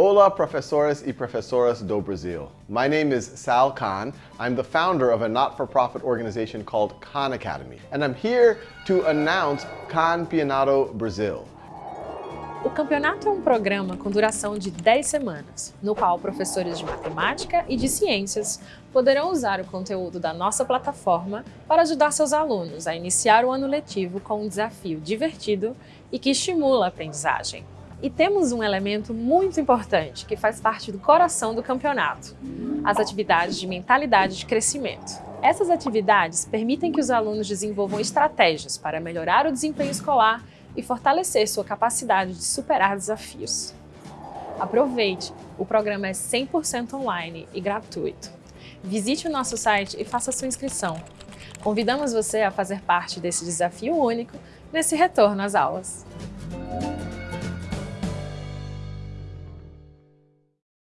Hola, professores e professoras do Brasil. My name is Sal Khan. I'm the founder of a not-for-profit organization called Khan Academy, and I'm here to announce Campeonato Brasil. O campeonato é um programa com duração de 10 semanas, no qual professores de matemática e de ciências poderão usar o conteúdo da nossa plataforma para ajudar seus alunos a iniciar o ano letivo com um desafio divertido e que estimula a aprendizagem. E temos um elemento muito importante que faz parte do coração do campeonato, as atividades de mentalidade de crescimento. Essas atividades permitem que os alunos desenvolvam estratégias para melhorar o desempenho escolar e fortalecer sua capacidade de superar desafios. Aproveite! O programa é 100% online e gratuito. Visite o nosso site e faça sua inscrição. Convidamos você a fazer parte desse desafio único nesse retorno às aulas.